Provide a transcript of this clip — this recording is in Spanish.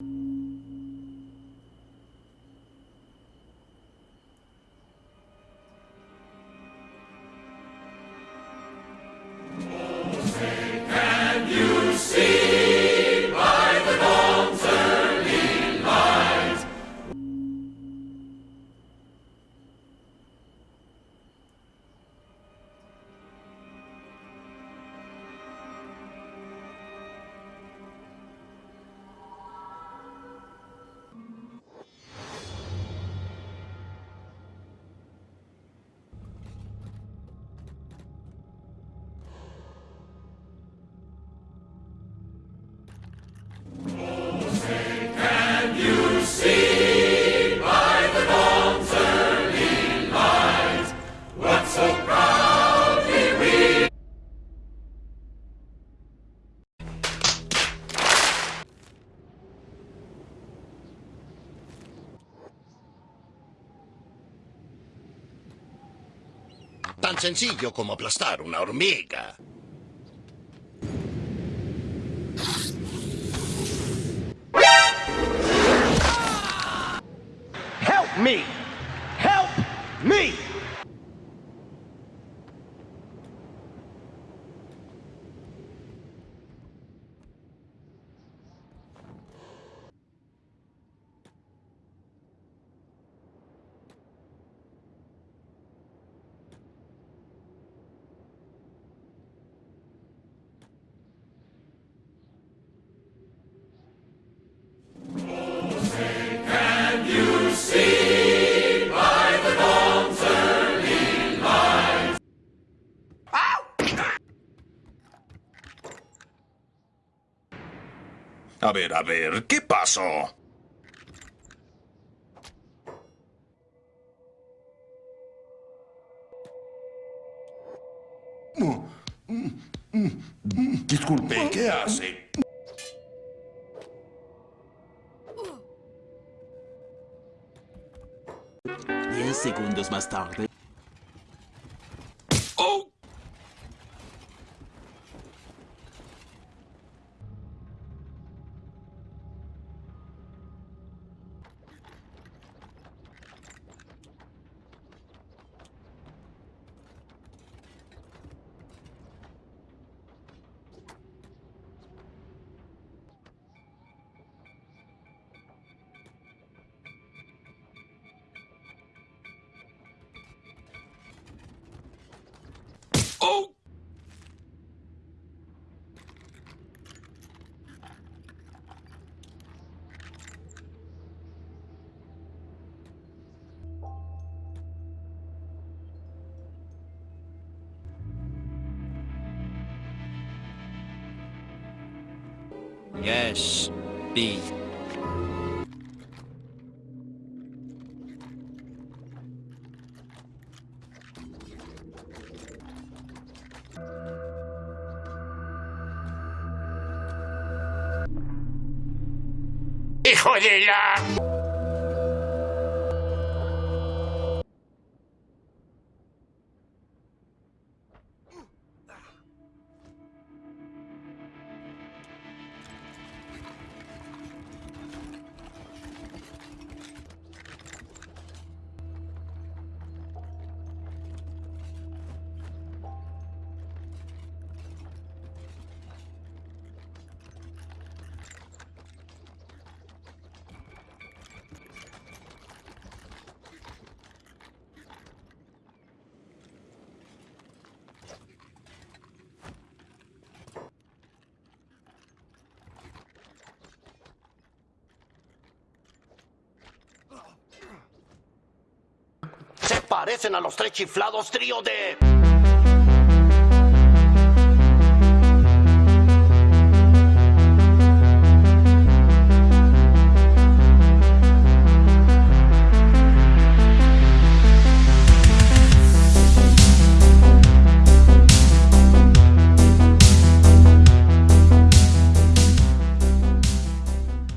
you Tan sencillo como aplastar una hormiga. Help me! Help me! A ver, a ver, ¿qué pasó? Disculpe, ¿qué hace? Diez segundos más tarde. ¡Oh! ¡Oh! Yes, B. ¡Hijo de la... parecen a los tres chiflados trío de...